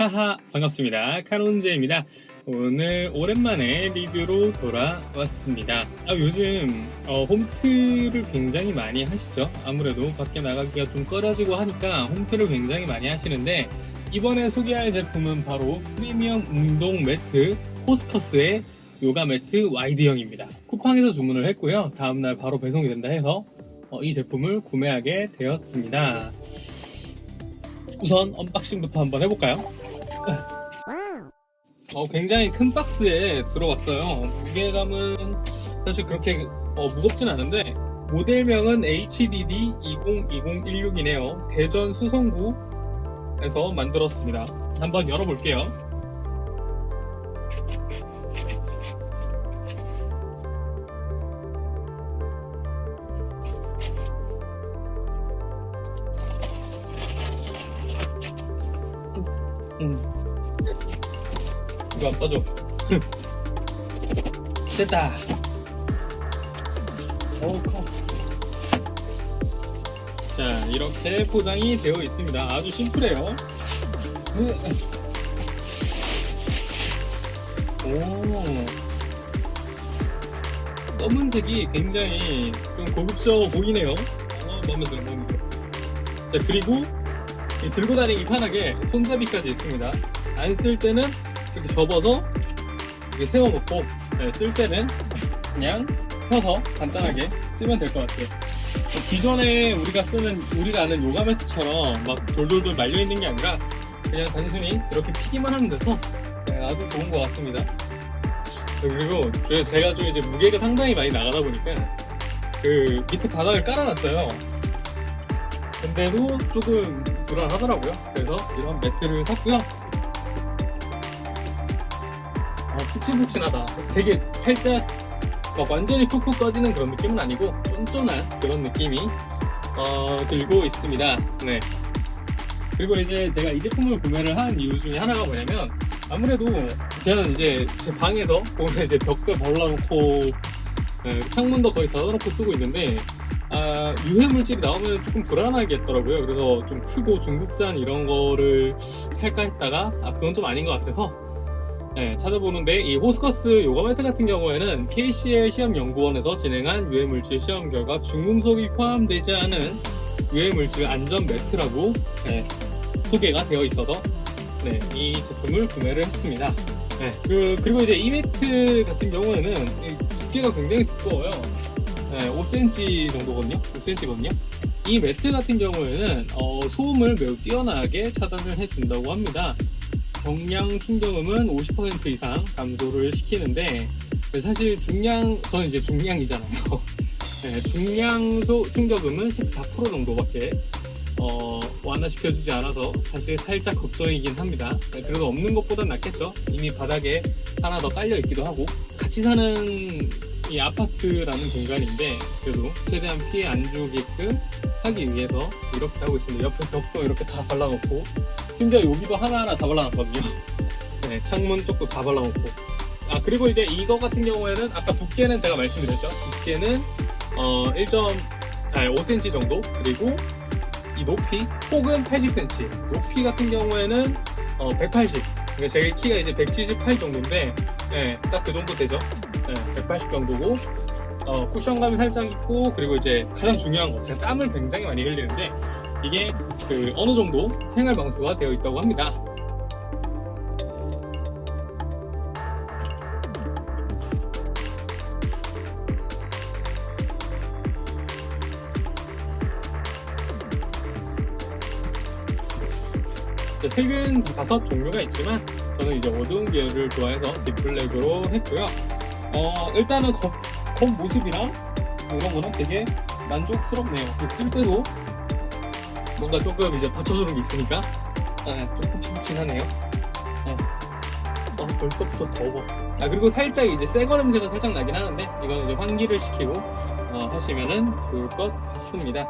하하 반갑습니다. 카론제입니다. 오늘 오랜만에 리뷰로 돌아왔습니다. 아, 요즘 어, 홈트를 굉장히 많이 하시죠? 아무래도 밖에 나가기가 좀 꺼려지고 하니까 홈트를 굉장히 많이 하시는데 이번에 소개할 제품은 바로 프리미엄 운동 매트 호스커스의 요가 매트 와이드형입니다. 쿠팡에서 주문을 했고요. 다음날 바로 배송이 된다 해서 어, 이 제품을 구매하게 되었습니다 우선 언박싱부터 한번 해볼까요? 어, 굉장히 큰 박스에 들어왔어요. 무게감은 사실 그렇게 어, 무겁진 않은데 모델명은 HDD 202016이네요. 대전 수성구에서 만들었습니다. 한번 열어볼게요. 음. 이거 안 빠져. 됐다. 어우, 커. 자, 이렇게 포장이 되어 있습니다. 아주 심플해요. 오. 검은색이 굉장히 좀 고급스러워 보이네요. 어, 마음에 들어, 마음에 들어. 자, 그리고 이 들고 다니기 편하게 손잡이까지 있습니다. 안 쓸 때는 이렇게 접어서 이렇게 세워놓고 네, 쓸 때는 그냥 펴서 간단하게 쓰면 될 것 같아요. 뭐 기존에 우리가 쓰는 우리가 아는 요가 매트처럼 막 돌돌돌 말려 있는 게 아니라 그냥 단순히 이렇게 피기만 하면 돼서 네, 아주 좋은 것 같습니다. 그리고 제가 좀 이제 무게가 상당히 많이 나가다 보니까 그 밑에 바닥을 깔아놨어요. 근데도 조금 불안하더라고요. 그래서 이런 매트를 샀고요. 아, 푹신푹신하다. 되게 살짝 막 완전히 푹푹 꺼지는 그런 느낌은 아니고 쫀쫀한 그런 느낌이 어, 들고 있습니다. 네. 그리고 이제 제가 이 제품을 구매를 한 이유 중에 하나가 뭐냐면 아무래도 저는 이제 제 방에서 보면 이제 벽도 벌러놓고 네, 창문도 거의 닫아놓고 쓰고 있는데 아, 유해 물질이 나오면 조금 불안하겠더라고요. 그래서 좀 크고 중국산 이런 거를 살까 했다가 아 그건 좀 아닌 것 같아서 네, 찾아보는데 이 호스커스 요가 매트 같은 경우에는 KCL 시험연구원에서 진행한 유해 물질 시험 결과 중금속이 포함되지 않은 유해 물질 안전 매트라고 네, 소개가 되어 있어서 네, 이 제품을 구매를 했습니다. 네, 그, 그리고 이제 이 매트 같은 경우에는 두께가 굉장히 두꺼워요. 네, 5cm 정도거든요. 5cm거든요. 이 매트 같은 경우에는 어, 소음을 매우 뛰어나게 차단을 해준다고 합니다. 경량 충격음은 50% 이상 감소를 시키는데 사실 중량 저는 이제 중량이잖아요. 네, 중량 소 충격음은 14% 정도밖에 어, 완화시켜주지 않아서 사실 살짝 걱정이긴 합니다. 네, 그래도 없는 것보단 낫겠죠. 이미 바닥에 하나 더 깔려 있기도 하고 같이 사는 이 아파트라는 공간인데 그래도 최대한 피해 안 주게끔 하기 위해서 이렇게 하고 있습니다. 옆에 벽도 이렇게 다 발라놓고 심지어 여기도 하나하나 다 발라놨거든요. 네, 창문 쪽도 다 발라놓고 아 그리고 이제 이거 같은 경우에는 아까 두께는 제가 말씀드렸죠. 두께는 어 1. 아 5cm 정도 그리고 이 높이 폭은 80cm 높이 같은 경우에는 어, 180 그러니까 제 키가 이제 178 정도인데 네, 딱그 정도 되죠 네, 180 정도고 어, 쿠션감이 살짝 있고 그리고 이제 가장 중요한 거 제가 땀을 굉장히 많이 흘리는데 이게 그 어느 정도 생활 방수가 되어 있다고 합니다. 색은 다섯 종류가 있지만 저는 이제 어두운 계열을 좋아해서 딥블랙으로 했고요 어 일단은 겉, 겉 모습이랑 이런 거는 되게 만족스럽네요. 뜰 때도 뭔가 조금 이제 받쳐주는 게 있으니까. 네, 좀 푹신푹신하네요. 네. 어, 벌써부터 더워. 아 그리고 살짝 이제 새거 냄새가 살짝 나긴 하는데 이거는 이제 환기를 시키고 어, 하시면은 좋을 것 같습니다